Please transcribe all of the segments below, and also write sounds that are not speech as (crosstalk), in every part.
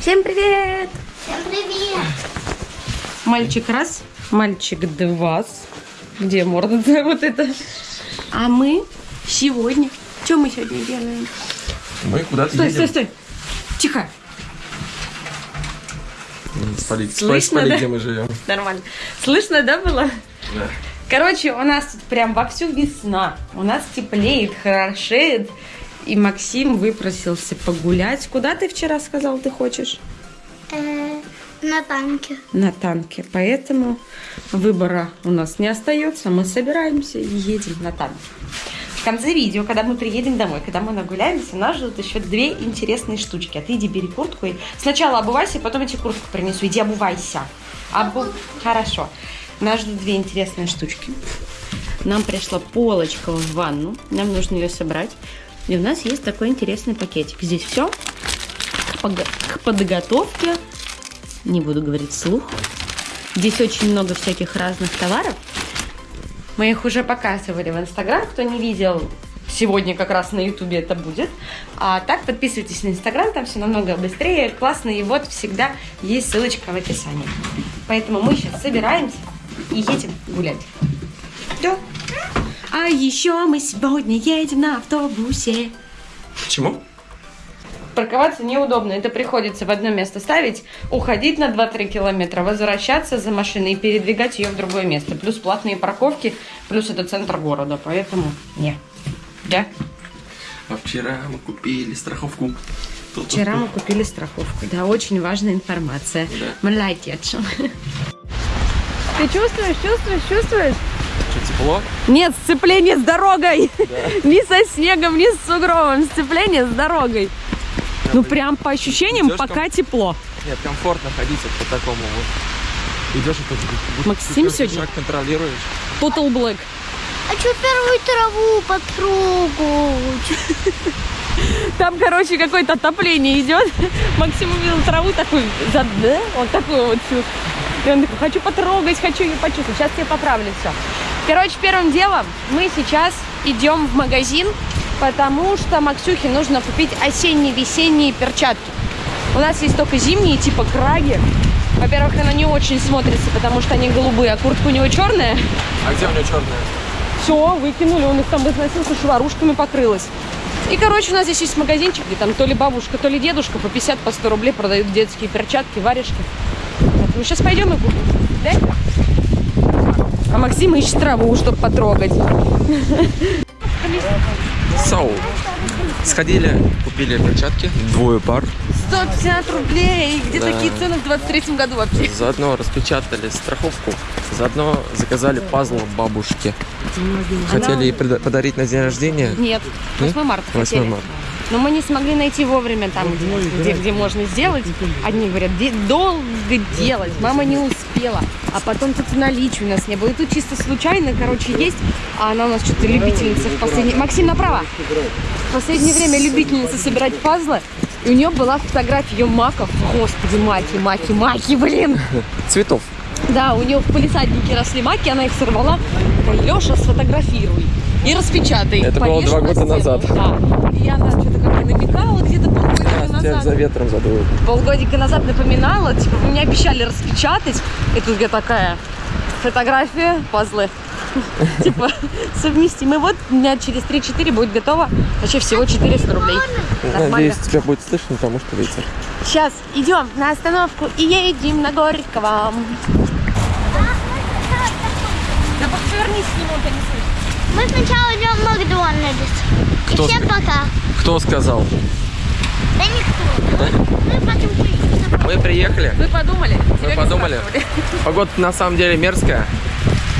Всем привет! Всем привет! Мальчик раз, мальчик два. Где морда (laughs) вот это? А мы сегодня... Что мы сегодня делаем? Мы куда-то Стой, едем. стой, стой. Тихо. Спалить, Слышно, спалить, да? где мы живем. Нормально. Слышно, да, было? Да. Короче, у нас тут прям вовсю весна. У нас теплеет, хорошеет. И Максим выпросился погулять. Куда ты вчера сказал, ты хочешь? Э, на танке. На танке. Поэтому выбора у нас не остается. Мы собираемся и едем на танке. В конце видео, когда мы приедем домой, когда мы нагуляемся, нас ждут еще две интересные штучки. А ты иди бери куртку и сначала обувайся, потом я тебе куртку принесу. Иди обувайся. Обу... Хорошо. Нас ждут две интересные штучки. Нам пришла полочка в ванну. Нам нужно ее собрать. И у нас есть такой интересный пакетик. Здесь все к подготовке. Не буду говорить вслух. Здесь очень много всяких разных товаров. Мы их уже показывали в Инстаграм. Кто не видел, сегодня как раз на Ютубе это будет. А так подписывайтесь на Инстаграм, там все намного быстрее, классно. И вот всегда есть ссылочка в описании. Поэтому мы сейчас собираемся и едем гулять. Да. А еще мы сегодня едем на автобусе. Почему? Парковаться неудобно. Это приходится в одно место ставить, уходить на 2-3 километра, возвращаться за машиной и передвигать ее в другое место. Плюс платные парковки, плюс это центр города. Поэтому не. Да? А вчера мы купили страховку. Вчера мы купили страховку. Да, очень важная информация. Да. Молодец. Ты чувствуешь, чувствуешь, чувствуешь? Что, тепло? Нет, сцепление с дорогой. (laughs) Ни со снегом, ни с сугробом. Сцепление с дорогой. Ну, прям по ощущениям, Идёшь пока там? тепло. Нет, комфортно ходить вот по такому вот. Идешь и тут Максим сегодня? шаг контролируешь. Total Black. А что первую траву потрогать? (laughs) Там, короче, какое-то отопление идет. (laughs) Максим увидел траву такой, за- да, вот такой вот чувство. И он такой, хочу потрогать, хочу ее почувствовать. Сейчас я поправлю все. Короче, первым делом мы сейчас идем в магазин, потому что Максюхе нужно купить осенне-весенние перчатки. У нас есть только зимние, типа краги. Во-первых, она не очень смотрится, потому что они голубые, а куртка у него черная. А где у него черная? Все, выкинули, он их там износился, шварушками покрылась. И, короче, у нас здесь есть магазинчик, где там то ли бабушка, то ли дедушка по 50, по 100 рублей продают детские перчатки, варежки. Поэтому сейчас пойдем и купим. Да? А Максим ищет траву, чтобы потрогать. Соу. Сходили, купили перчатки, двое пар. 150 рублей! Где Да. такие цены в 23 году вообще? Заодно распечатали страховку. Заодно заказали пазл бабушке. Хотели ей подарить на день рождения. Нет, 8 марта 8 хотели. марта. Но мы не смогли найти вовремя там, где, где, где можно сделать. Одни говорят, «Де- долго делать, мама не успела. А потом тут и наличия у нас не было. И тут чисто случайно, короче, есть. А она у нас что-то любительница в последнее... Максим, направо! В последнее время любительница собирать пазлы. И у нее была фотография ее маков. Господи, маки, маки, маки, блин! (laughs) Цветов. Да, у нее в полисаднике росли маки, она их сорвала. Леша, сфотографируй и распечатай. Это было два года стену». назад. Да. И она что-то как намекала где-то полгодика Тебя назад. за ветром задует. Полгодика назад напоминала, типа, вы мне обещали распечатать. И тут я такая, фотография, пазлы. (laughs) Типа, совместимы. Вот дня через 3-4 будет готово. Вообще всего 400 рублей. Надеюсь, тебя будет слышно, потому что ветер. Сейчас идем на остановку и едем на Горького. Да повернись немного, не слышно. Мы сначала идем в Макдональдс. Кто И всем пока. Кто сказал? Да никто. Мы потом. Мы приехали. Вы подумали? Мы подумали. (laughs) Погода на самом деле мерзкая.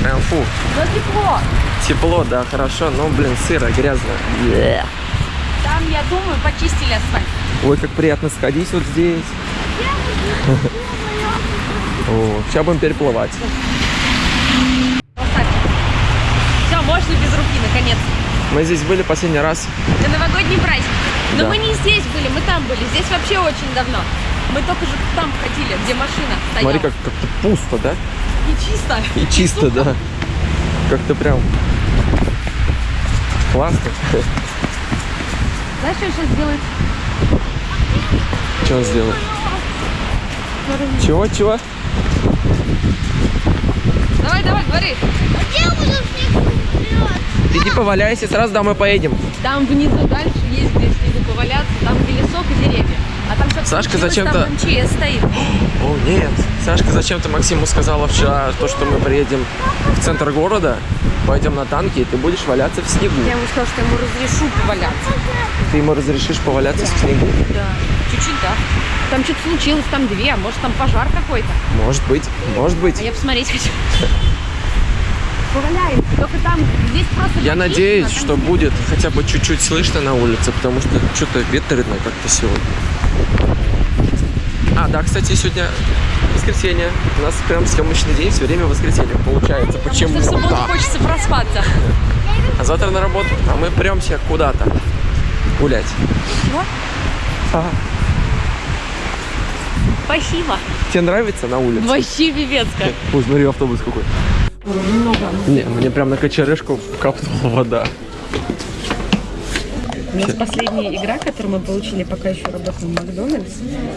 Прям фу. Но тепло. Тепло, да, хорошо, но, блин, сыро, грязно. Е. Там, я думаю, почистили асфальт. Ой, как приятно сходить вот здесь. (laughs) О, сейчас будем переплывать. Все, можно без руки, наконец. Мы здесь были последний раз. Это новогодний праздник. Но Да. мы не здесь были, мы там были. Здесь вообще очень давно. Мы только же там ходили, где машина стояла. Смотри, как как-то пусто, да? И чисто. И чисто, сухо. да. Как-то прям классно. Знаешь, что сейчас делают? Что он сделал? Чего, чего? Давай, давай, говори. Где буду снег вперед? Иди поваляйся, сразу домой поедем. Там внизу дальше есть где снегу поваляться, там где лесок и деревья. А там сейчас Сашка зачем-то- МЧС стоит. (gasps) О, нет. Сашка зачем-то Максиму сказала вчера, то, что мы приедем в центр города, пойдем на танки, и ты будешь валяться в снегу. Я ему сказала, что я ему разрешу поваляться. Ты ему разрешишь поваляться в снегу? Да. Чуть-чуть, да. Там что-то случилось, там две, а может там пожар какой-то. Может быть, может быть. А я посмотреть хочу. Поваляемся. Только там, здесь просто... Я надеюсь, там что будет хотя бы чуть-чуть слышно на улице, потому что что-то ветрено как-то сегодня. А, да, кстати, сегодня воскресенье. У нас прям съемочный день, все время воскресенье получается. Почему? Что в субботу Да. хочется проспаться. А завтра на работу, а мы премся куда-то гулять. Чего? Ага. Спасибо. Тебе нравится на улице? Вообще пипецко. (laughs) Ой, смотри, автобус какой. Не, мне прям на кочерышку капнула вода. У нас последняя игра, которую мы получили, пока еще работаем в Макдональдс,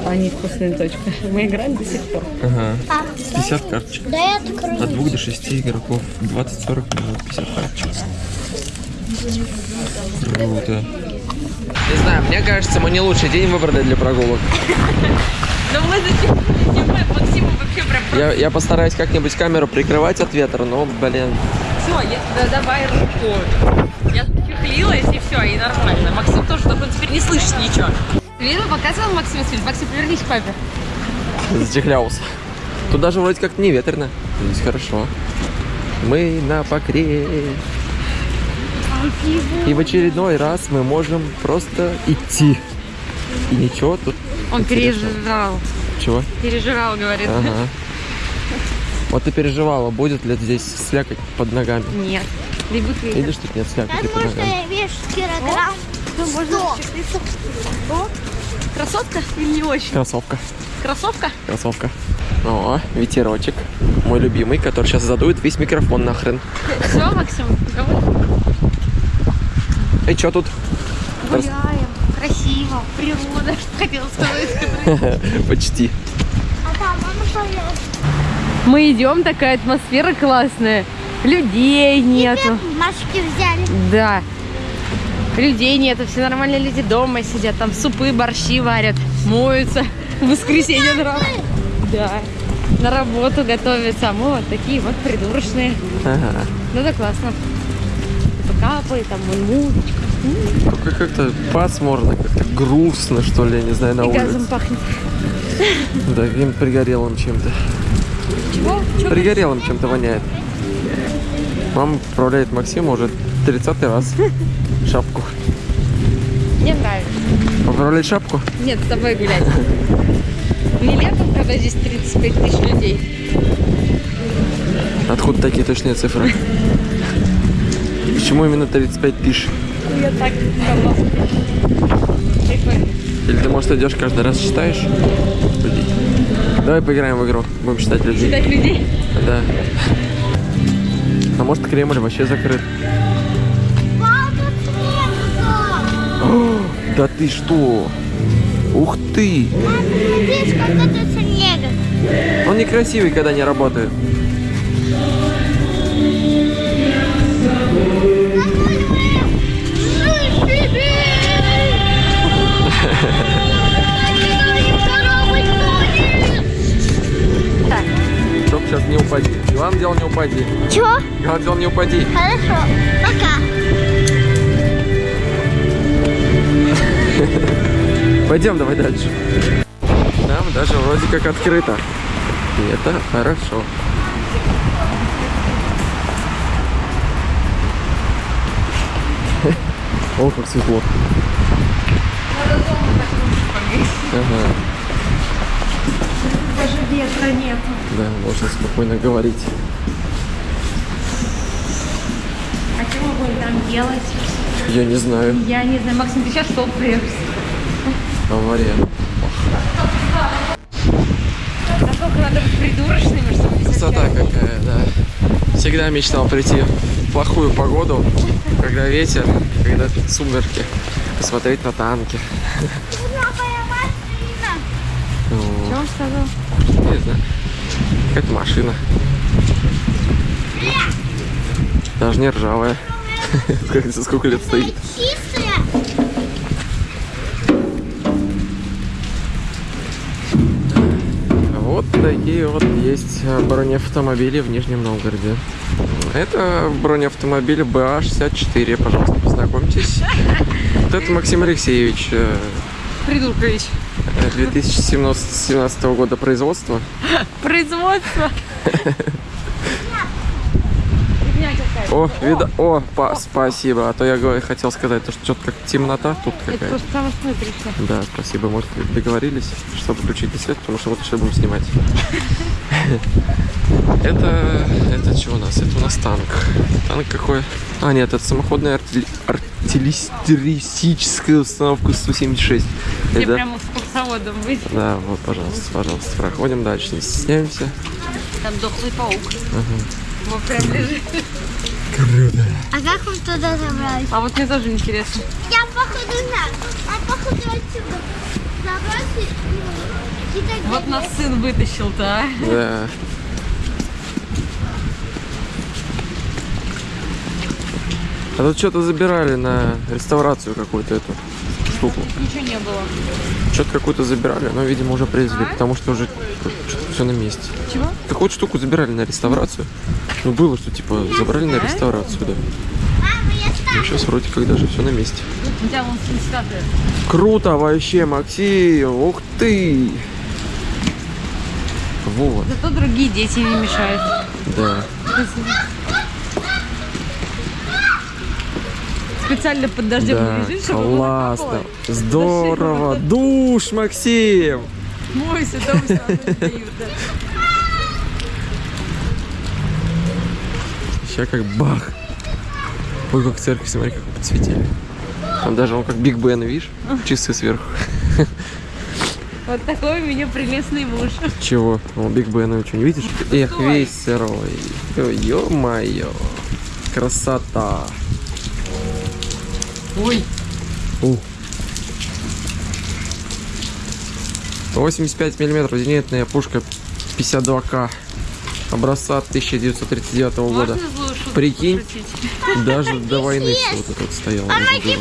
а не вкусная точка. Мы играем до сих пор. Ага. А, 50 карточек. да я открою. От 2 до 6 игроков. 20-40 минут, 50 карточек. Круто. Не знаю, мне кажется, мы не лучший день выбрали для прогулок. (laughs) Но мы зачем? Максиму вообще прям... Я, я постараюсь как-нибудь камеру прикрывать от ветра, но, блин, Все, я, да, давай руку. Я чехлилась и все, и нормально. Максим тоже, только он теперь не слышит ничего. Ты видел, показывал Максиму фильм? Максим, повернись к папе. зачехлялся. Тут даже вроде как не ветрено. Здесь хорошо. Мы на покре. И в очередной раз мы можем просто идти. И ничего тут. Он переживал. Чего? Переживал, говорит. Ага. Вот ты переживала, будет ли здесь слякоть под ногами. Нет. Бегут ветер. Видишь, тут нет слякоти под ногами. я вешу килограмм. Ну, можно. О, красотка или не очень? Кроссовка, Кроссовка? кроссовка. О, ветерочек. Мой любимый, который сейчас задует весь микрофон нахрен. Все, Максим, говори. Эй, что тут? Гуляем. Красиво. Природа. (laughs) Хотела сказать. (laughs) Почти. А там мама поет. Мы идем, такая атмосфера классная. Людей нету. Машки взяли. Да. Людей нету, все нормальные люди дома сидят, там супы, борщи варят, моются. В воскресенье на работу. Да. На работу готовятся. А мы вот такие вот придурочные. Ага. Ну да классно. Типа капает, там музычка. Как-то пасмурно, как-то грустно, что ли, я не знаю, на И газом улице. пахнет. Да, каким пригорелым чем-то. Чего? Пригорелым чем-то воняет. Мама поправляет Максима уже 30 раз. (laughs) Шапку. Мне нравится. Поправлять шапку? Нет, с тобой гулять. Не летом, когда здесь 35 тысяч людей. Откуда такие точные цифры? (laughs) Почему именно 35 тысяч? Я так. Прикольно. Или ты, может, идешь каждый раз считаешь людей? Давай поиграем в игру. Будем считать людей. Считать людей. Да. А может, Кремль вообще закрыт? (gasps) Да ты что? Ух ты! Он некрасивый, когда не работает. Так. Чтоб сейчас не упади. Главное дело не упади. Чего? Главное дело не упади. Хорошо. Пока. (laughs) Пойдем давай дальше. Там даже вроде как открыто. И это хорошо. (laughs) О, как светло. Ага, Даже ветра нет. да, можно спокойно говорить. А что мы будем там делать? Я не знаю. Я не знаю, Максим, ты сейчас что прешь? Авария. Насколько надо быть придурочными, чтобы Красота какая, да. Всегда мечтал прийти в плохую погоду, когда ветер, когда сумерки, посмотреть на танки. Знаю. Какая-то машина. Даже не ржавая. (laughs) За сколько лет стоит. Вот такие вот есть бронеавтомобили в Нижнем Новгороде. Это бронеавтомобиль БА-64, пожалуйста, познакомьтесь. Вот это Максим Алексеевич, э, Придуркович. Э, 2017 года производства. Производство. (laughs) О, вида... О, па- спасибо. А то я говорю- хотел сказать, то, что что-то как темнота тут Это какая-то. просто самое. Да, спасибо. Может, договорились, чтобы включить свет, потому что вот сейчас будем снимать. (laughs) Это, это что у нас? Это у нас танк. Танк какой? А, нет, это самоходная артиллеристическая установка 176. Мне Это- прямо с курсоводом быть. Да, вот, пожалуйста, пожалуйста. Проходим дальше, не стесняемся. Там дохлый паук. Вот прям лежит. А как мы туда забрались? А вот мне тоже интересно. Я походу знаю. А походу отсюда забраться ну, и так Вот нас сын вытащил-то, а. Да. А тут что-то забирали на реставрацию какую-то эту штуку. Ничего не было. Что-то какую-то забирали, но, видимо, уже привезли, потому что уже все на месте. Чего? Какую-то штуку забирали на реставрацию. Ну, было, что, типа, забрали на реставрацию, да. Ну, сейчас вроде как даже все на месте. Круто вообще, Максим! Ух ты! Вот, Зато другие дети не мешают. да. Специально под дождем Да, лежит, чтобы классно. Здорово. Душ, Максим! Мойся, да у себя дают, да. Сейчас как бах. Ой, как церковь, смотри, как подсветили. Там даже он как Биг Бен, видишь? Часы сверху. (laughs) Вот такой у меня прелестный муж. Чего? О, Биг Бена что, не видишь? Эх, весь сырой. Ё-моё. Красота. Ой, У. 85 миллиметров зенитная пушка 52К. Образца 1939 года. можно шутку Прикинь. пошутить? Даже до войны все вот это вот стояло. Помоги.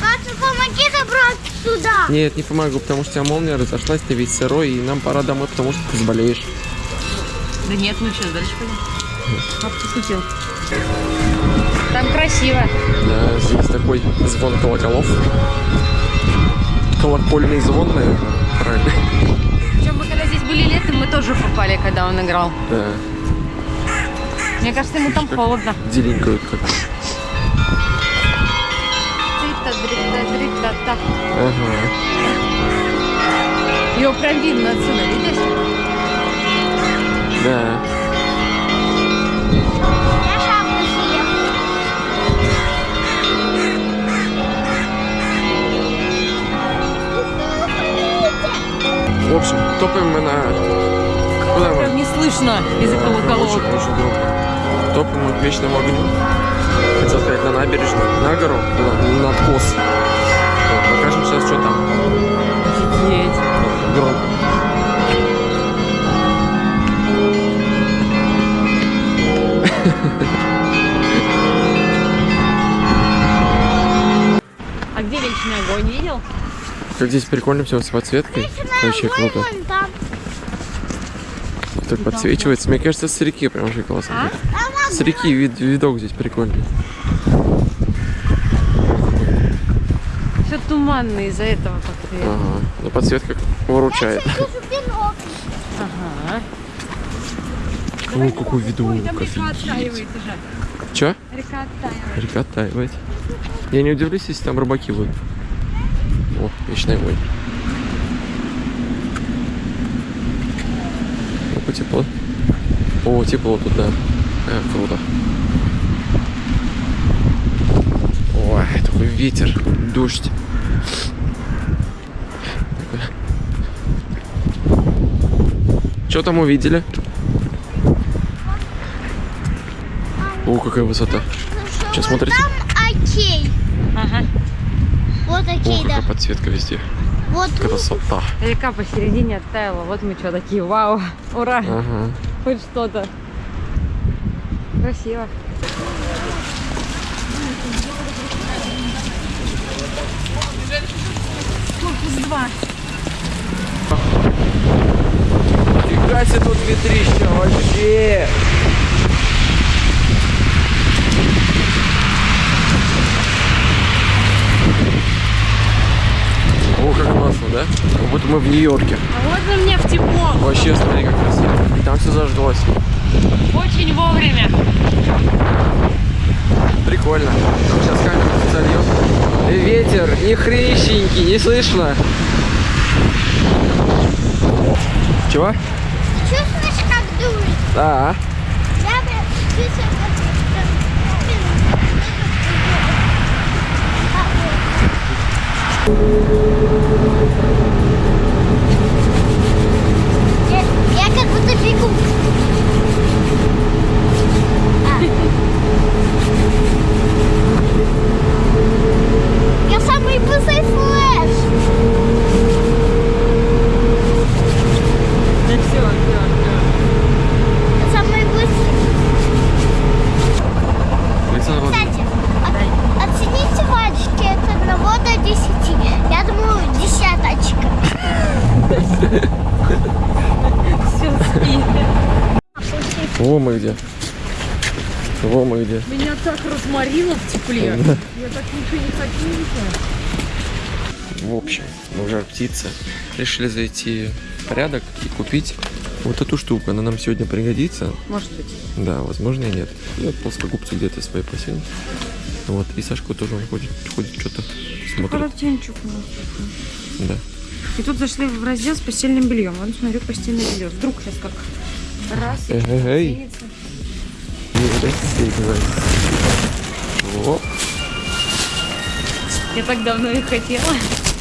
Папа, помоги забрать сюда. Нет, не помогу, потому что у тебя молния разошлась, ты весь сырой, и нам пора домой, потому что ты заболеешь. Да нет, ну что, дальше пойдем. Папа пошутил. Там красиво. Да, здесь такой звон колоколов. Колокольный звон, наверное, правильно. Попали, когда он играл. Да, Мне кажется, ему там холодно. деленькают как. Ага. Его прям видно отсюда, видишь? Да. В общем, топаем мы на... Куда мы? Прям не слышно из-за колоколов. Очень, очень громко. Топаем мы к вечному огню. Хотел сказать, на набережную, на гору, туда, на откос. Вот, покажем сейчас, что там. Офигеть. Громко. А где вечный огонь, видел? Как здесь прикольно все с подсветкой. Вообще круто. Так подсвечивается. Мне кажется, с реки прям вообще классно. С реки вид, видок здесь прикольный. Все туманно из-за этого как-то. Ага. Но подсветка выручает. Ага. О, какой видок. Че? Река оттаивает. Река оттаивает. Я не удивлюсь, если там рыбаки будут. О, вечный огонь. Опа, тепло. О, тепло тут, да. Э, круто. Ой, такой ветер, дождь. Что там увидели? О, какая высота. Вот смотрите? Там окей. Ага. Вот О, окей, да. какая подсветка везде. Вот Красота. Река посередине оттаяла. Вот мы что такие. Вау. Ура. Ага. Хоть что-то. Красиво. Фига себе тут ветрища вообще. О, как классно, да? Как будто мы в Нью-Йорке. А вот у меня в тепло. Вообще, смотри, как красиво. И там все зажглось. Очень вовремя. Прикольно. Сейчас камеру зальем. И ветер, ни хрещенький, не слышно. Чего? чувствуешь, как дует? Да. Я чувствую, как Я, я как будто бегу. А. Я самый быстрый флеш. Да все, все, Я самый быстрый. Александр Владимирович, Кстати, от- оцените мальчики от 1 до 10. Я думаю, десяточка. все. спи. Во мы где. Во мы где. Меня так тепле. Я так ничего не хочу ничего. В общем, мы уже птицы. Решили зайти в порядок и купить вот эту штуку. Она нам сегодня пригодится. Может быть. Да, возможно и нет. Я плоскогубцы где-то свои посел. Вот. И Сашка тоже он ходит, ходит что-то смотрит. Полотенчик у нас. Да. И тут зашли в раздел с постельным бельем. Вот смотрю постельное белье. Вдруг сейчас как раз что-то Эй-эй-эй. ценится. Не рассеивай. Я так давно их хотела.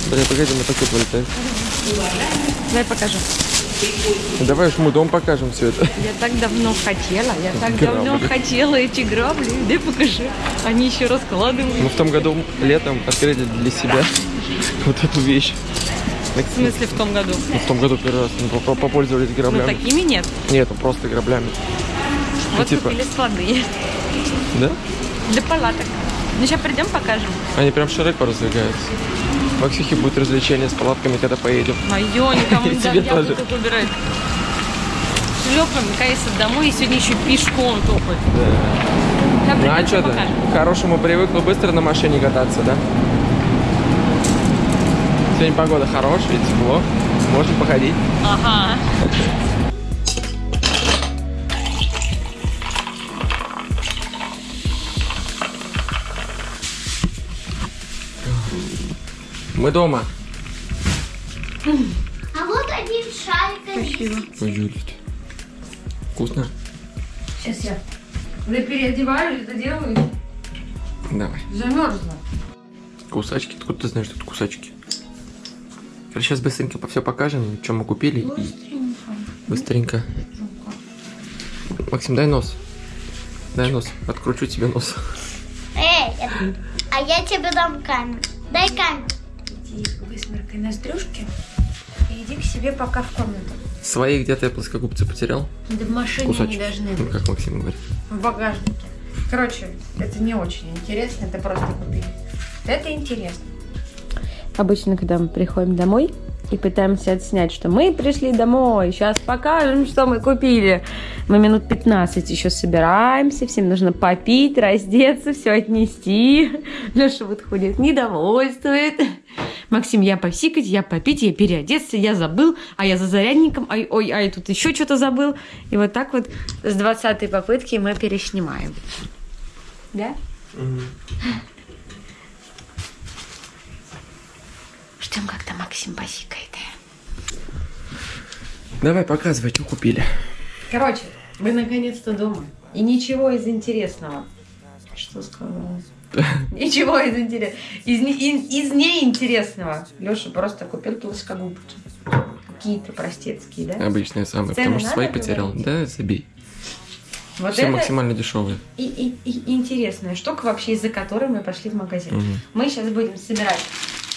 Бля, погоди, мы такой полетаем. Дай покажу. Давай уж мы дом покажем все это. Я так давно хотела, я так давно Грабли. хотела эти грабли. Дай покажи. Они еще раскладывают. Мы в том году летом открыли для себя вот эту вещь. В смысле в том году? Ну, в том году первый раз мы поп- попользовались Ну граблями. такими нет. Нет, ну просто граблями. Вот типа- купили складные. Да? Для палаток. Ну сейчас придем покажем. Они прям широко раздвигаются. В Аксихе будет развлечение с палатками, когда поедем. Мое, никому не дам. Я тут убирать. Шлепаем, наконец домой и сегодня еще пешком топать. Сейчас Ну а что ты? К хорошему привыкла быстро на машине кататься, да? Сегодня погода хорошая, тепло. Можно походить. Ага. (laughs) Мы дома. А вот один шарик. Спасибо. Ой, Юлит. Вкусно? Сейчас я переодеваюсь, это делаю. Давай. Замерзла. Кусачки. Откуда ты знаешь, что это кусачки? Сейчас быстренько по все покажем, что мы купили. И быстренько. Максим, дай нос. Дай нос. Откручу тебе нос. Эй, а я тебе дам камеру. Дай камеру. Иди высморкай ноздрюшки и иди к себе пока в комнату. Свои где-то я плоскогубцы потерял. Да в машине Кусачки. не должны Ну, быть. как Максим говорит. В багажнике. Короче, это не очень интересно, это просто купили. Это интересно. Обычно, когда мы приходим домой и пытаемся отснять, что мы пришли домой, сейчас покажем, что мы купили. Мы минут 15 еще собираемся, всем нужно попить, раздеться, все отнести. (laughs) Леша вот ходит, недовольствует. Максим, я посикать, я попить, я переодеться, я забыл, а я за зарядником, ай, ой, ай, тут еще что-то забыл. И вот так вот с 20 попытки мы переснимаем. Да? Ждем, когда Максим посикает. Давай, показывай, что купили. Короче, вы наконец-то дома. И ничего из интересного. Что сказала? (laughs) Ничего из интересного. Из, не- из, из неинтересного. Леша просто купил плоскогубки. Какие-то простецкие, да? Обычные самые, Цены потому что свои потерял. Да, забей. Вот Все это максимально дешевые. и, и- и интересная штука вообще, из-за которой мы пошли в магазин. Мгм. Мы сейчас будем собирать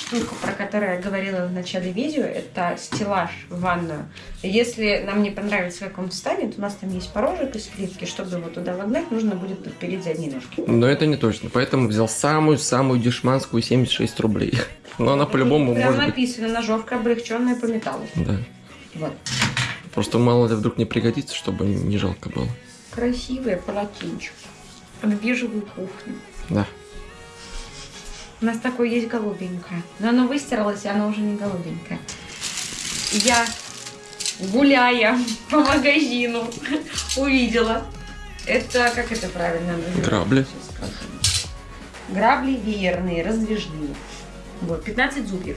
штука, про которую я говорила в начале видео, это стеллаж в ванную. Если нам не понравится, как он встанет, у нас там есть порожек из плитки, чтобы его туда вогнать, нужно будет подпереть задние ножки. Но это не точно, поэтому взял самую-самую дешманскую 76 рублей. (laughs) Но она по-любому может быть... написано, ножовка облегченная по металлу. Да. Вот. Просто мало ли вдруг не пригодится, чтобы не жалко было. Красивое полотенчик. В бежевую кухню. Да. У нас такое есть голубенькое. Но оно выстиралось, и оно уже не голубенькое. Я, гуляя (laughs) по магазину, (laughs) увидела. Это, как это правильно называется? Грабли. Грабли веерные, раздвижные. Вот, 15 зубьев.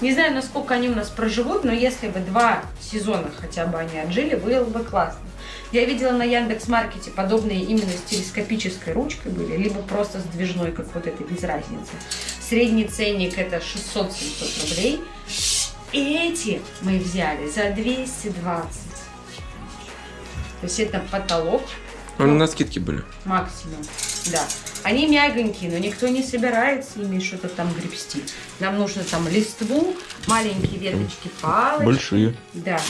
Не знаю, насколько они у нас проживут, но если бы два сезона хотя бы они отжили, было бы классно. Я видела на Яндекс Маркете подобные именно с телескопической ручкой были, либо просто сдвижной, как вот это, без разницы. Средний ценник это 600-700 рублей. И эти мы взяли за 220. То есть это потолок Они на скидке были. максимум. Да. Они мягонькие, но никто не собирается ими что-то там гребсти. Нам нужно там листву, маленькие веточки, палочки. Большие. Да.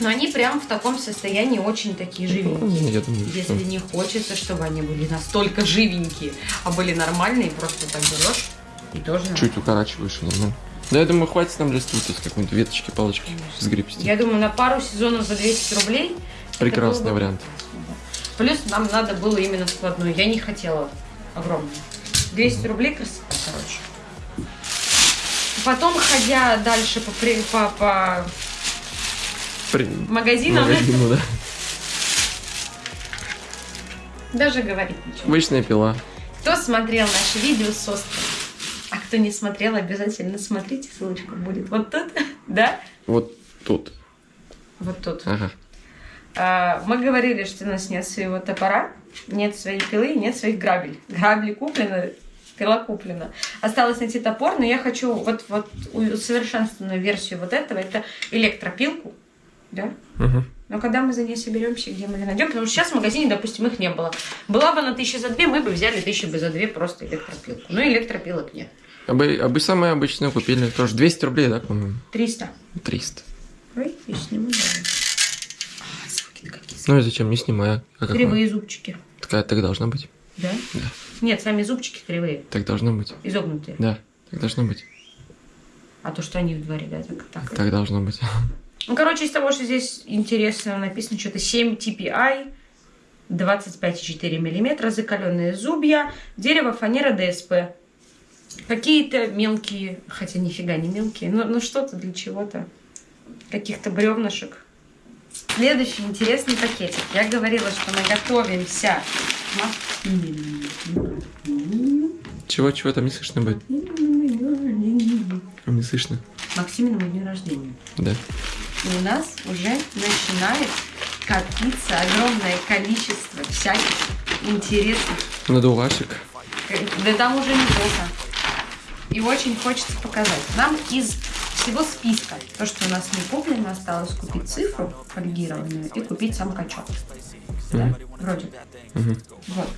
Но они прям в таком состоянии очень такие живенькие. Я думаю, Если что... не хочется, чтобы они были настолько живенькие, а были нормальные, просто так берешь и тоже... Чуть укорачиваешь и нормально. Да, я думаю, хватит нам листву, то есть какой-нибудь веточки, палочки сгребсти. Я думаю, на пару сезонов за 200 рублей... Прекрасный бы вариант. Плюс нам надо было именно складную. Я не хотела огромную. 200 рублей красота, короче. Потом, ходя дальше по, по, по При... магазинам, Магазину, да. даже говорить ничего. Обычная пила. Кто смотрел наше видео с островом? А кто не смотрел, обязательно смотрите, ссылочка будет вот тут, (laughs) да? Вот тут. Вот тут. Ага. А, Мы говорили, что у нас нет своего топора, нет своей пилы, нет своих грабель. Грабли куплены, пила куплена. Осталось найти топор, но я хочу вот, вот усовершенствованную версию вот этого. Это электропилку, да? Угу. Но когда мы за ней соберемся, где мы ее найдем, потому что сейчас в магазине, допустим, их не было. Была бы на тысячи за две, мы бы взяли тысячи бы за две просто электропилку. Но электропилок нет. А бы, а бы самые обычные купили. Тоже 200 рублей, да, по-моему? 300. 300. Ой, я сниму, да. А, звуки какие. Ну и зачем? Не снимая. А как Кривые зубчики. Такая так должно быть. Да? Да. Нет, сами зубчики кривые, Так должно быть. изогнутые. Да, так должно быть. А то, что они в дворе, да, так, так. Так должно быть. (laughs) Ну, короче, из того, что здесь интересно написано, что-то 7 TPI, 25,4 мм, закаленные зубья, дерево, фанера, ДСП. Какие-то мелкие, хотя нифига не мелкие, но, но что-то для чего-то. Каких-то бревнышек. Следующий интересный пакетик. Я говорила, что мы готовимся. к Максиминому Чего, чего там не слышно будет? Не слышно. Максиминому дню рождения. Да. И у нас уже начинает копиться огромное количество всяких интересных. Надувашек. Да там уже неплохо. И очень хочется показать. Нам из всего списка, то, что у нас не куплено, осталось купить цифру фольгированную и купить сам качок. Да? Вроде. Мгм. Вот.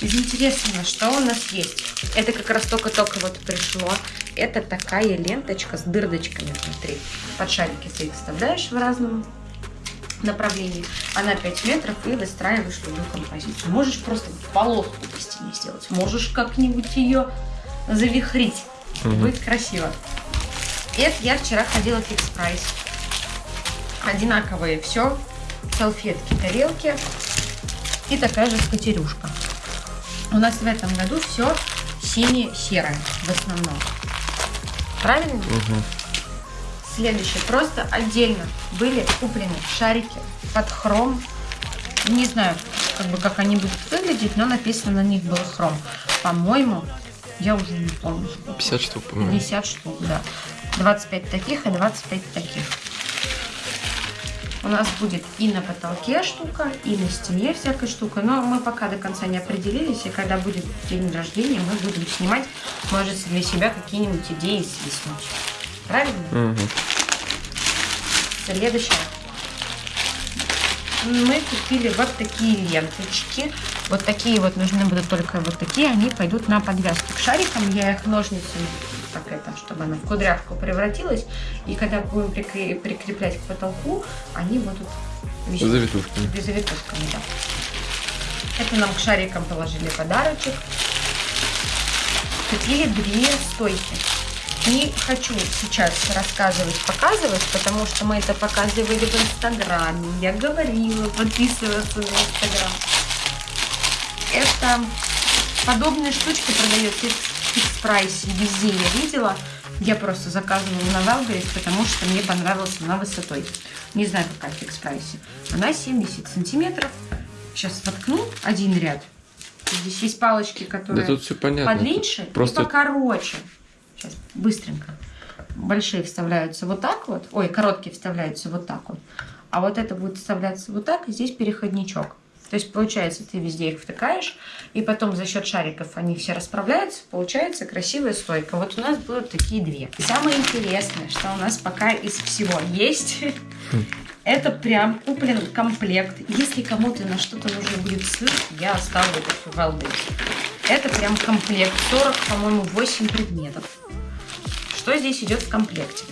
Из интересного, что у нас есть? Это как раз только-только вот пришло. Это такая ленточка с дырдочками внутри. Под шарики ты их вставляешь в разном направлении. Она 5 метров и выстраиваешь любую композицию. Можешь просто полоску по стене сделать. Можешь как-нибудь ее завихрить. Мгм. Будет красиво. Это я вчера ходила в фикс прайс. Одинаковые все. Салфетки, тарелки. И такая же скатерюшка. У нас в этом году все сине-серое в основном. Правильно? Мгм. Следующее. Просто отдельно были куплены шарики под хром. Не знаю, как бы как они будут выглядеть, но написано на них был хром. По-моему, я уже не помню. сколько. 50 штук, по-моему. 50 штук, да. 25 таких и 25 таких. У нас будет и на потолке штука, и на стене всякая штука. Но мы пока до конца не определились. И когда будет день рождения, мы будем снимать, может, для себя какие-нибудь идеи свистнуть. Правильно? Мгм. Следующее. Мы купили вот такие ленточки. Вот такие вот нужны будут только вот такие, они пойдут на подвязку к шарикам. Я их ножницами это, чтобы она в кудрявку превратилась. И когда будем прикре- прикреплять к потолку, они будут висеть. Завитушками. Да. Это нам к шарикам положили подарочек. Купили две стойки. Не хочу сейчас рассказывать, показывать, потому что мы это показывали в Инстаграме. Я говорила подписываться на Инстаграм. Это подобные штучки продается в фикс-прайсе везде я видела. Я просто заказывала на Валберис, потому что мне понравилась она высотой. Не знаю, какая в фикс-прайсе. Она 70 сантиметров. Сейчас воткну один ряд. Здесь есть палочки, Да которые тут все понятно. подлиннее Тут и Просто покороче. Сейчас, быстренько. Большие вставляются вот так вот. Ой, короткие вставляются вот так вот. А вот это будет вставляться вот так, и здесь переходничок. То есть, получается, ты везде их втыкаешь, и потом за счет шариков они все расправляются, получается красивая стойка. Вот у нас будут такие две. Самое интересное, что у нас пока из всего есть, (laughs) это прям куплен комплект. Если кому-то на что-то нужно будет сыр, я оставлю это в Валберис. Это прям комплект. 40, по-моему, 8 предметов. Что здесь идет в комплекте?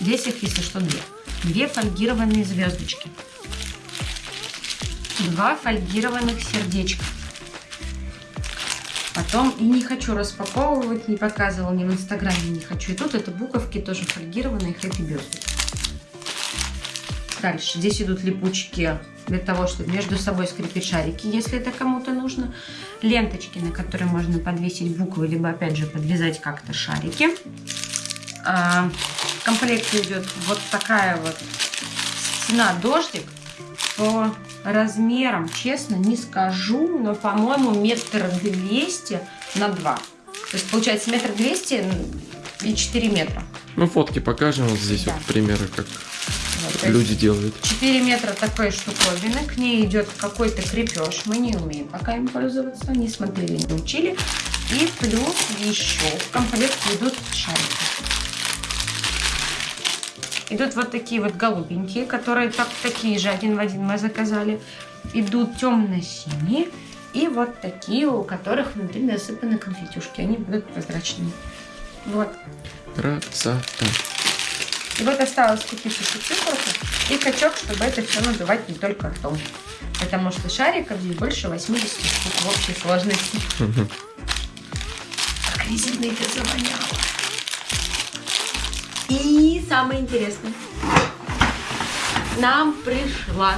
Здесь их, если что, две. Две фольгированные звездочки. Два фольгированных сердечка. Потом, и не хочу распаковывать, не показывала ни в инстаграме, не хочу. И тут это буковки тоже фольгированные, хэппи бёрзди. Дальше. Здесь идут липучки для того, чтобы между собой скрепить шарики, если это кому-то нужно. Ленточки, на которые можно подвесить буквы, либо опять же подвязать как-то шарики. В комплекте идет вот такая вот стена дождик по размерам, честно, не скажу, но, по-моему, метр двести на два. То есть, получается, метр двести и 4 метра. Ну, фотки покажем вот здесь Да. вот примеры, как Вот, люди делают. 4 метра такой штуковины, к ней идет какой-то крепеж, мы не умеем пока им пользоваться, не смотрели, не учили. И плюс еще в комплект идут шарики. Идут вот такие вот голубенькие, которые так, такие же, один в один мы заказали. Идут темно-синие и вот такие, у которых внутри насыпаны конфетюшки. Они будут прозрачные. Вот. Красота. И вот осталось купить еще циферку и качок, чтобы это все надувать не только ртом. Потому что шариков здесь больше 80 штук в общей сложности. Как резина это завоняло. И самое интересное. Нам пришла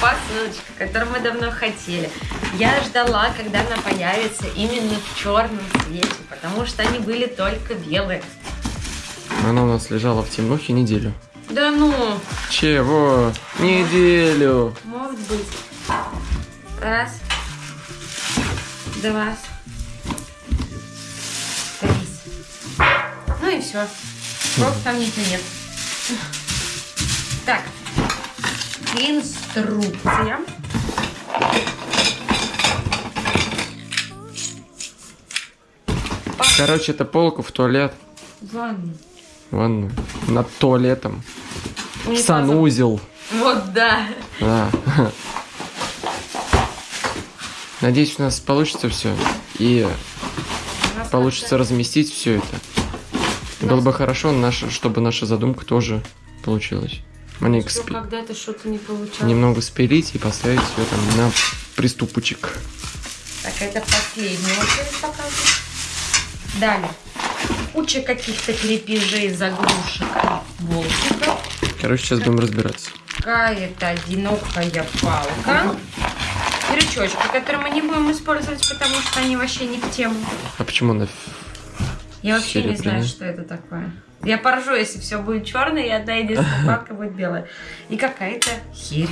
посылочка, которую мы давно хотели. Я ждала, когда она появится именно в черном цвете, потому что они были только белые. Она у нас лежала в темнухе неделю. Да ну, Чего? Неделю. Может быть. Раз. Два. Три. Ну и все. Там ничего нет. Так. Инструкция. Короче, это полка в туалет. Ладно. Ванну. Над туалетом. Унитазом. Санузел. Вот да. Да. Надеюсь, у нас получится все. И нас получится разместить все это. Было бы хорошо, наша, чтобы наша задумка тоже получилась. Маленько спи- когда-то что-то не получалось. немного спилить и поставить ее там на приступочек. Так, это последняя очередь показываю. Далее. Куча каких-то крепежей, заглушек, болтиков. Короче, сейчас будем разбираться. Какая-то одинокая палка. Крючочки, которые мы не будем использовать, потому что они вообще не в тему. А почему она... Я вообще не знаю, что это такое. Я поржу, если все будет черное, и одна единственная (laughs) палка будет белая. И какая-то херь.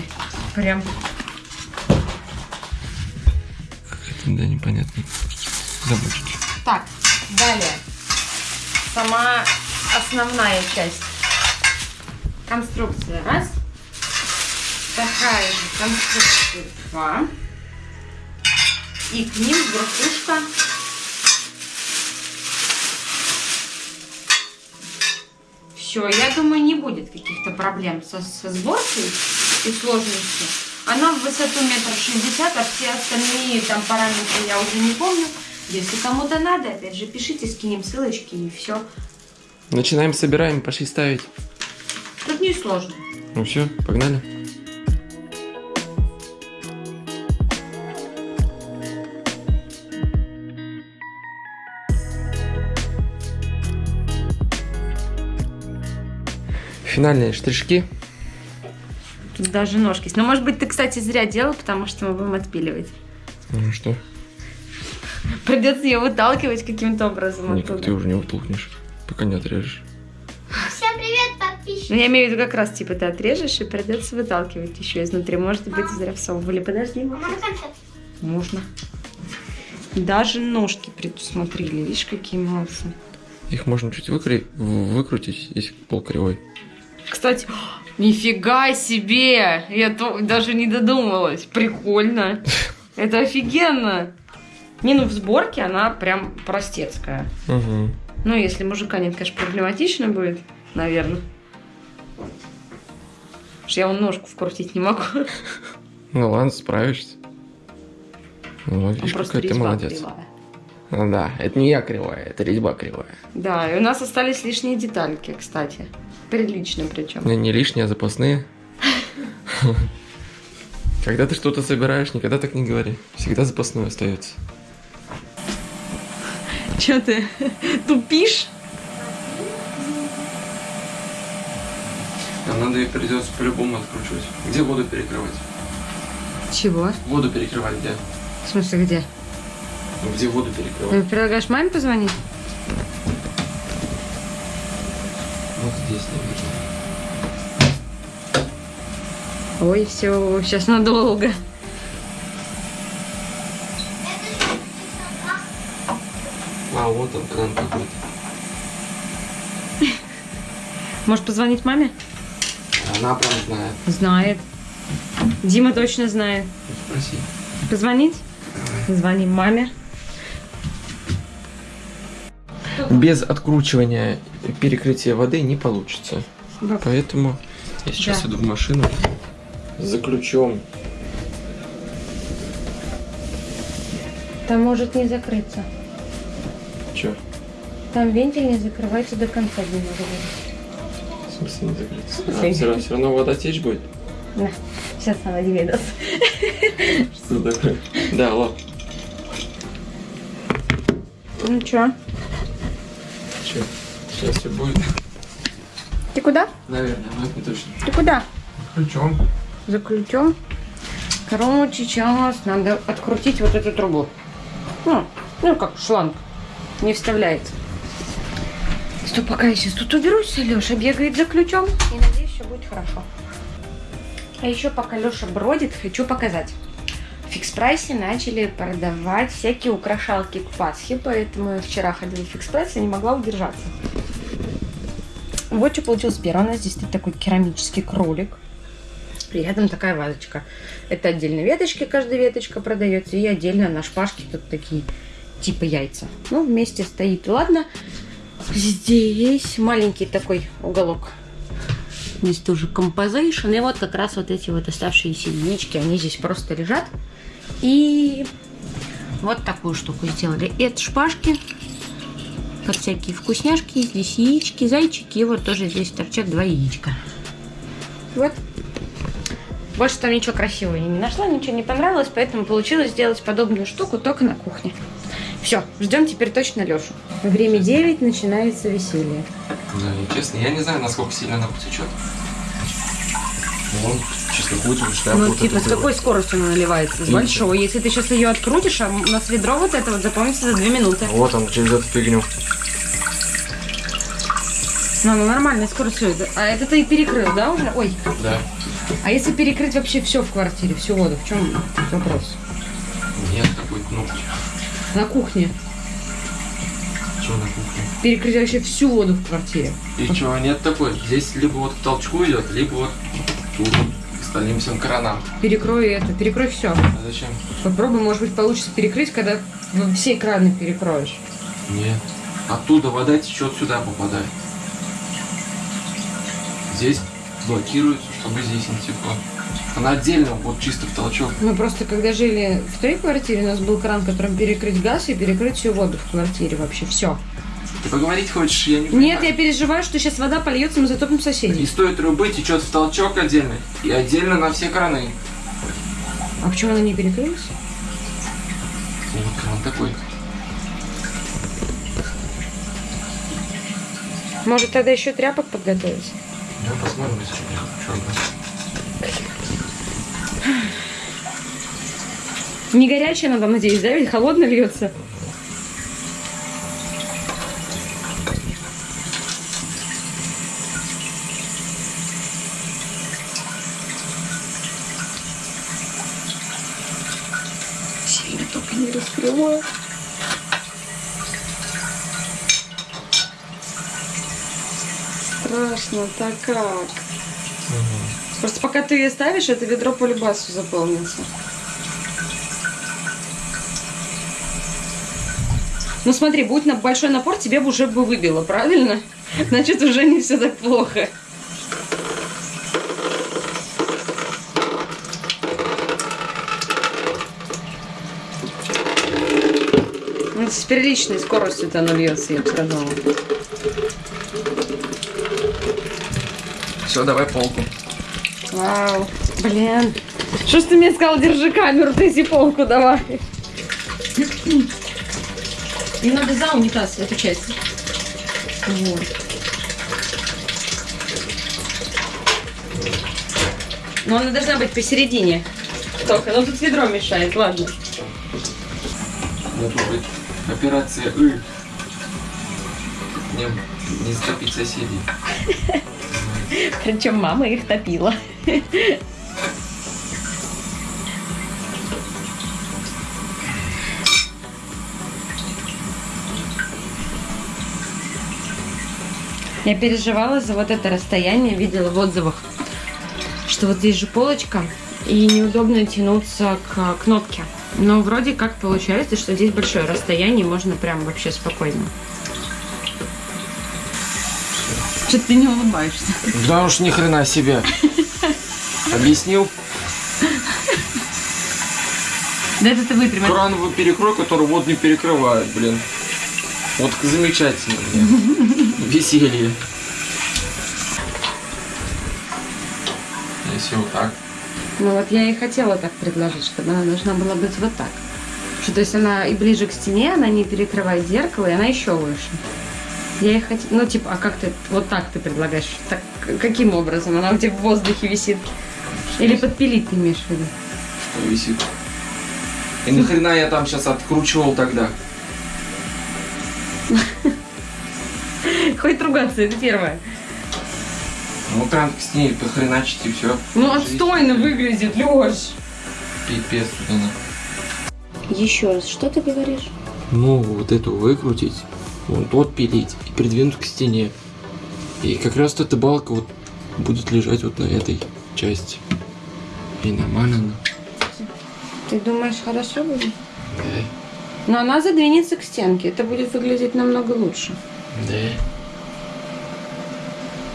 Прям Какая-то, да, непонятная. Замочки. Так, далее. Сама основная часть. Конструкция раз. Такая же конструкция два. И к ним верхушка. Все, я думаю, не будет каких-то проблем со, со сборкой и сложностью. Она в высоту метр шестьдесят, а все остальные там параметры я уже не помню. Если кому-то надо, опять же, пишите, скинем ссылочки и все. Начинаем, собираем, пошли ставить. Тут не сложно. Ну все, погнали. Финальные штришки. Тут даже ножки есть. Но, может быть, ты, кстати, зря делал, потому что мы будем отпиливать. Ну что? Придется ее выталкивать каким-то образом Никак оттуда. ты уже не утолкнешь, пока не отрежешь. Всем привет, подписчики. Ну, я имею в виду, как раз, типа, ты отрежешь и придется выталкивать еще изнутри. Может быть, зря всовывали. Подожди, концерт. можно. Даже ножки предусмотрели. Видишь, какие молодцы. Их можно чуть выкрутить, если пол кривой. Кстати, нифига себе! Я то, даже не додумалась. Прикольно. Это офигенно. Не, ну в сборке она прям простецкая. Угу. Ну, если мужика нет, конечно, проблематично будет, наверное. Потому что я вон ножку вкрутить не могу. (laughs) Ну ладно, справишься. Ну, видишь, просто какая ты молодец. кривая. Ну да, это не я кривая, это резьба кривая. Да, и у нас остались лишние детальки, кстати. Прилично причем. Не, не лишние, а запасные. Когда ты что-то собираешь, никогда так не говори. Всегда запасное остается. Че ты тупишь? Нам надо ее придется по-любому откручивать. Где воду перекрывать? Чего? Воду перекрывать где? В смысле, где? Ну, где воду перекрывать? Ты предлагаешь маме позвонить? Вот здесь, наверное. Ой, все, сейчас надолго. А, вот он, кран какой-то. Можешь позвонить маме? Она прям знает. Знает. Дима точно знает. Спроси. Позвонить? Звоним маме. Без откручивания перекрытия воды не получится. Баб, Поэтому я сейчас Да. иду в машину за ключом. Там может не закрыться. Че? Там вентиль не закрывается до конца дня. В смысле не закрыться? смысле? А, все, равно, все равно вода течь будет? На, сейчас она Диме даст. Что такое? Да, алло. Ну чё? Че? Сейчас все будет. Ты куда? Наверное, но это не точно. Ты куда? Ключом. За ключом. Короче, сейчас надо открутить вот эту трубу. Ну, ну как шланг. Не вставляется. Что, пока я сейчас тут уберусь, Леша бегает за ключом. И надеюсь, все будет хорошо. А еще пока Леша бродит, хочу показать. В фикс прайсе начали продавать всякие украшалки к Пасхе, поэтому я вчера ходила в фикс прайс и не могла удержаться. Вот что получилось первое. У нас здесь стоит такой керамический кролик. И рядом такая вазочка. Это отдельно веточки, каждая веточка продается. И отдельно на шпажке тут такие типа яйца. Ну, вместе стоит. Ладно. Здесь маленький такой уголок. Здесь тоже композейшн. И вот как раз вот эти вот оставшиеся яички, они здесь просто лежат. И вот такую штуку сделали. Это шпажки, как всякие вкусняшки. Здесь яички, зайчики. И вот тоже здесь торчат два яичка. Вот. Больше там ничего красивого я не нашла, ничего не понравилось, поэтому получилось сделать подобную штуку только на кухне. Все, ждем теперь точно Лешу. Время 9, начинается веселье. Да, и честно, я не знаю, насколько сильно она потечет. Вон, чисто крутим шляпу. Ну, вот типа, эту с какой скоростью она наливается? С Видите? большой. Если ты сейчас ее открутишь, а у нас ведро вот это вот запомнится за 2 минуты. Вот он, через эту фигню. Ну, она нормальной скоростью. это- А это ты перекрыл, да, уже? Ой, Да. а если перекрыть вообще все в квартире, всю воду, в чем вопрос? Нет такой кнопки. На кухне. Что на кухне? Перекрыть вообще всю воду в квартире. И что, нет такой? Здесь либо вот к толчку идет, либо вот тут остальным всем кранам. Перекрой это, перекрой все. А зачем? Попробуй, может быть, получится перекрыть, когда в- все краны перекроешь. Нет. Оттуда вода течет сюда попадает. Здесь блокируется, чтобы здесь не текло. Она отдельно, вот чисто в толчок. Мы просто, когда жили в той квартире, у нас был кран, которым перекрыть газ и перекрыть всю воду в квартире вообще. Все. Ты поговорить хочешь? Я не Нет, понимаю. я переживаю, что сейчас вода польется, мы затопим соседей. Из той трубы течет в толчок отдельно. И отдельно на все краны. А почему она не перекрылась? Вот кран такой. Может, тогда еще тряпок подготовить? Да, посмотрим, если черный. Не горячая надо, надеюсь, да? Ведь холодно льется. Сильно только не раскрываю. Страшно, так как? Просто пока ты ее ставишь, это ведро по любасу заполнится. Ну смотри, будь на большой напор, тебе бы уже бы выбило, правильно? Значит, уже не все так плохо. Ну, С приличной скоростью это оно льется, я бы сказала. Все, давай полку. Вау, блин. Что ж ты мне сказал, держи камеру, ты полку давай. Не надо за унитаз эту часть. Вот. Но она должна быть посередине. Только, ну тут ведро мешает, ладно. Может быть, операция «Ы». Не, не затопить соседей. Причем мама их топила. Я переживала за вот это расстояние, видела в отзывах, что вот здесь же полочка, и неудобно тянуться к кнопке. Но вроде как получается, что здесь большое расстояние, можно прям вообще спокойно. Что ты не улыбаешься? Да уж ни хрена себе. Объяснил Да это ты выпрямил. крановый перекрой, который вот не перекрывает, блин. Вот замечательно. блин. Веселье. Если вот так. Ну вот я и хотела так предложить, чтобы она должна была быть вот так. Что то есть она и ближе к стене, она не перекрывает зеркало, и она еще выше. Я и хотела, ну типа, а как ты, вот так ты предлагаешь? Так, каким образом? Она у тебя в воздухе висит? Или подпилить ты имеешь в виду? Что висит. И нахрена я там сейчас откручивал тогда? (laughs) Хоть ругаться, это первое. Ну, кран к стене похреначить и все. Ну отстойно выглядит, Леш. Пипец она. Еще раз, что ты говоришь? Ну, вот эту выкрутить, вот отпилить и придвинуть к стене. И как раз эта балка вот будет лежать вот на этой части. И нормально она. Ты думаешь, хорошо будет? Да. Но она задвинется к стенке, это будет выглядеть намного лучше. Да.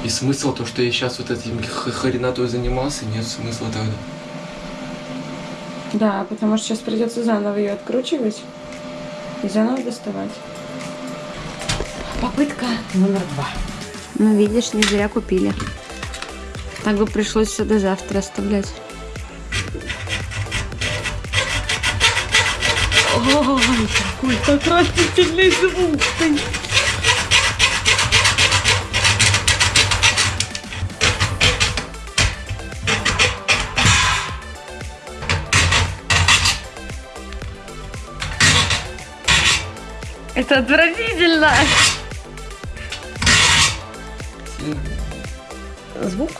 И смысл то, что я сейчас вот этим хренатой занимался, нет смысла тогда. Да, потому что сейчас придется заново ее откручивать и заново доставать. Попытка номер два. Ну, видишь, не зря купили. Так бы пришлось все до завтра оставлять. Ой, какой отвратительный звук. Это отвратительно. Звук?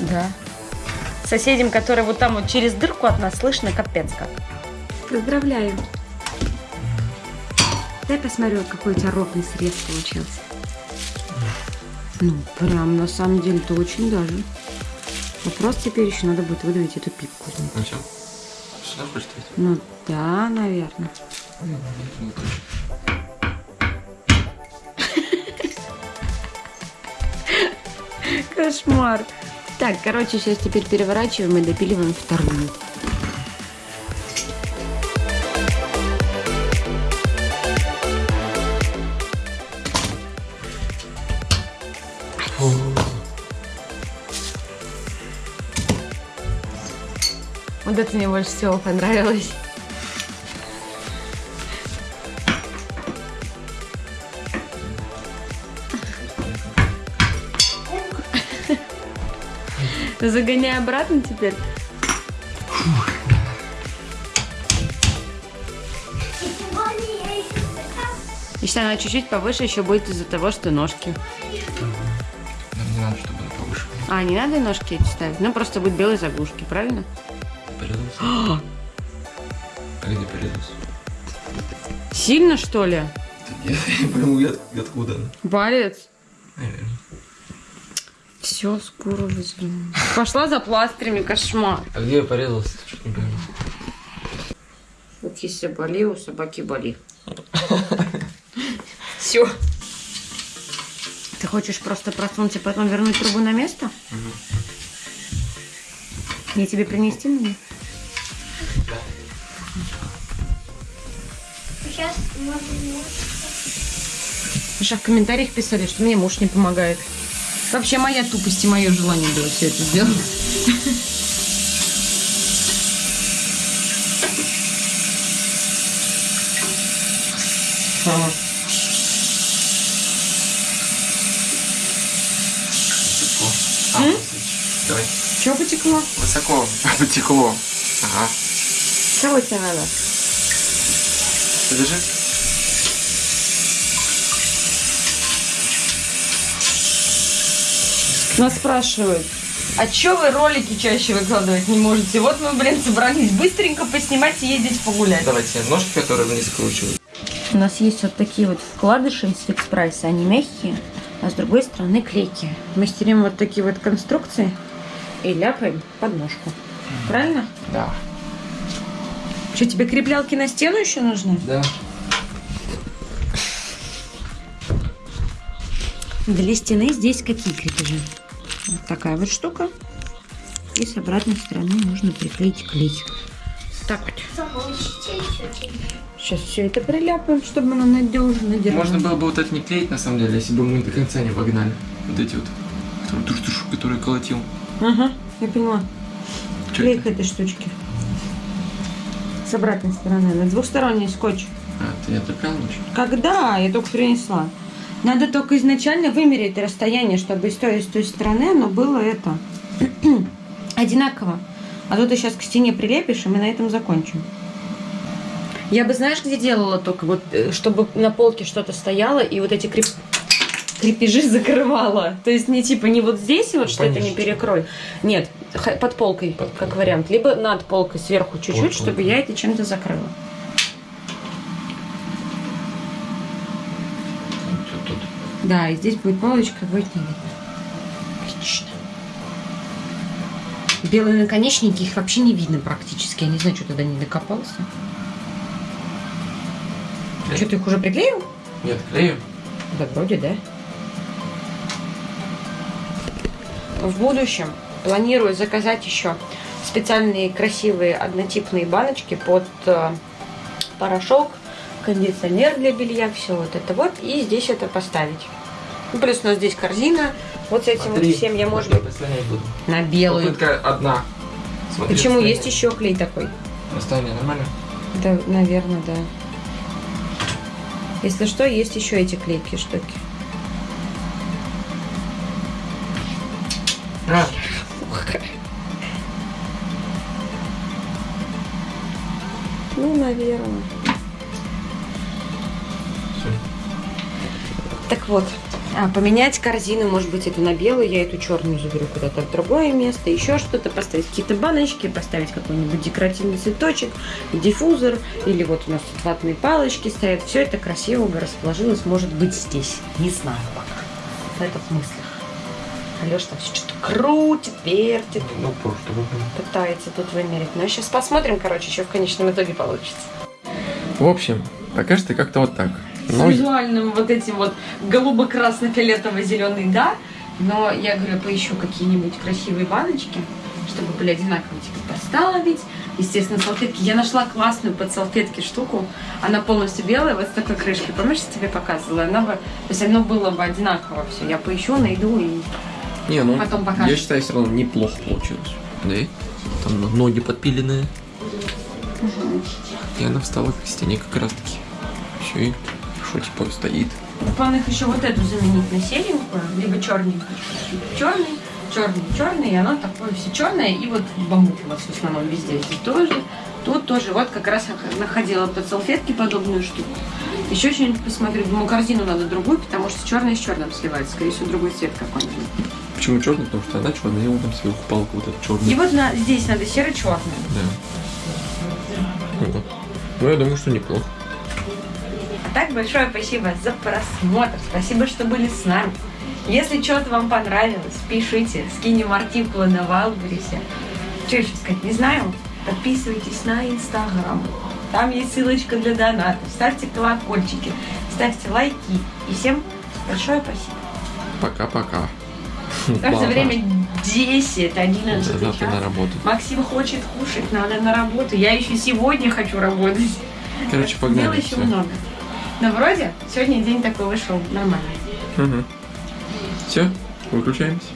Да. Соседям, которые вот там вот через дырку от нас слышно, капец как. Поздравляю. Дай посмотрю, какой у тебя ровный срез получился. Ну, прям на самом деле то очень даже. Вопрос теперь еще надо будет выдавить эту пипку. Ну все. Сюда хочешь? Ну да, наверное. Кошмар. Так, короче, сейчас теперь переворачиваем и допиливаем вторую. Вот это мне больше всего понравилось. Загоняй обратно теперь. Если она чуть-чуть повыше, еще будет из-за того, что ножки. Нам не надо, чтобы она повыше. А, не надо ножки эти ставить? Ну, просто будет белые заглушки, правильно? Порезался? (gasps) А где порезался? Сильно, что ли? Я не пойму, я- откуда она. Палец. Наверное. Все, скоро вызову. Пошла за пластырями, кошмар. А где я порезался? Что-то не пойму. Вот если боли, у собаки боли. (laughs) Все. Ты хочешь просто просунуться, потом вернуть трубу на место? Я тебе принести мне? Сейчас можно Маша, в комментариях писали, что мне муж не помогает. Вообще моя тупость и мое желание было все это сделать. А, Давай. Чего потекло? Высоко (laughs) потекло. Ага. Чего тебе надо? Подержи. Нас спрашивают, а чё вы ролики чаще выкладывать не можете? Вот мы, блин, собрались быстренько поснимать и ездить погулять. Давайте ножки, которые вниз скручивают. У нас есть вот такие вот вкладыши из фикс прайса, они мягкие, а с другой стороны клейкие. Мастерим вот такие вот конструкции и ляпаем под ножку. Правильно? Да. Что, тебе креплялки на стену еще нужны? Да. Для стены здесь какие крепежи? Вот такая вот штука. И с обратной стороны нужно приклеить клей. Так вот. Сейчас все это приляпаем, чтобы оно надежно держалось. Можно было бы вот это не клеить, на самом деле, если бы мы до конца не погнали. Вот эти вот, которые, туш -туш, которые колотил. Ага, я поняла. Чё Клей это? к этой штучке. С обратной стороны. На двухсторонний скотч. А, ты отоплял ночью? Когда? Я только принесла. Надо только изначально вымерить расстояние, чтобы с той, и с той стороны оно было это (clears throat) одинаково. А то ты сейчас к стене прилепишь, и мы на этом закончим. Я бы, знаешь, где делала только вот, э, чтобы на полке что-то стояло, и вот эти креп- крепежи (laughs) закрывала. То есть не типа не вот здесь вот, что это не перекрой. Нет, под полкой, Под как полкой. вариант. Либо над полкой сверху чуть-чуть, чтобы я это чем-то закрыла. Вот тут. Да, и здесь будет полочка, будет не видно. Отлично. Белые наконечники, их вообще не видно практически. Я не знаю, что туда не докопался. Э. Что, ты их уже приклеил? Нет, клею. Да, вроде, да. В будущем планирую заказать еще специальные красивые однотипные баночки под э, порошок, кондиционер для белья, все вот это вот. И здесь это поставить. Ну, плюс у нас здесь корзина. Вот с этим Смотри, вот всем я, может быть, на белую. Попытка одна. Смотри, Почему расстояние. есть еще клей такой? Расстояние нормально? Да, наверное, да. Если что, есть еще эти клейкие штуки. А, Ну, наверное. Так вот, а, поменять корзину, может быть, эту на белую, я эту черную заберу куда-то в другое место, еще что-то поставить, какие-то баночки, поставить какой-нибудь декоративный цветочек, диффузор, или вот у нас тут ватные палочки стоят. Все это красиво бы расположилось, может быть, здесь. Не знаю пока. Это в мыслях. Алеша там все что-то крутит, вертит, Ну, просто пытается тут вымерить. Но сейчас посмотрим, короче, что в конечном итоге получится. В общем, пока что как-то вот так. С Ну, визуальным вот этим вот голубо-красно-фиолетово-зеленый, да, Но я говорю, поищу какие-нибудь красивые баночки, чтобы были одинаковые, типа поставить. Естественно, салфетки. Я нашла классную под салфетки штуку. Она полностью белая, вот с такой крышкой. Помнишь, я тебе показывала? Она бы, то есть оно было бы одинаково все. Я поищу, найду и Не, ну, Потом покажешь. я считаю, все равно неплохо получилось. Да? Там ноги подпиленные. И она встала к стене как раз таки. Все, и что типа стоит. В планах еще вот эту заменить на серенькую, либо черненькую. Черный, черный, черный, и оно такое все черное, и вот бамбук у вас в основном везде. Здесь тоже, тут тоже. Вот как раз находила под салфетки подобную штуку. Еще что-нибудь посмотрю. Думаю, корзину надо другую, потому что черное с черным сливается. Скорее всего, другой цвет какой-нибудь. Почему черный? Потому что она черная, и вот там сверху палка вот эта черная. И вот на, здесь надо серо-черное. Да. Ну, я думаю, что неплохо. Так, большое спасибо за просмотр. Спасибо, что были с нами. Если что-то вам понравилось, пишите, скинем артикулы на Валберисе. Что еще сказать, не знаю. Подписывайтесь на Инстаграм. Там есть ссылочка для донатов. Ставьте колокольчики, ставьте лайки. И всем большое спасибо. Пока-пока. Ладно. время 10, 11 Да, завтра на час. работу. Максим хочет кушать, надо на работу. Я еще сегодня хочу работать. Короче, Дел погнали. еще всё. много. Но вроде сегодня день такой вышел нормальный. Все, выключаемся.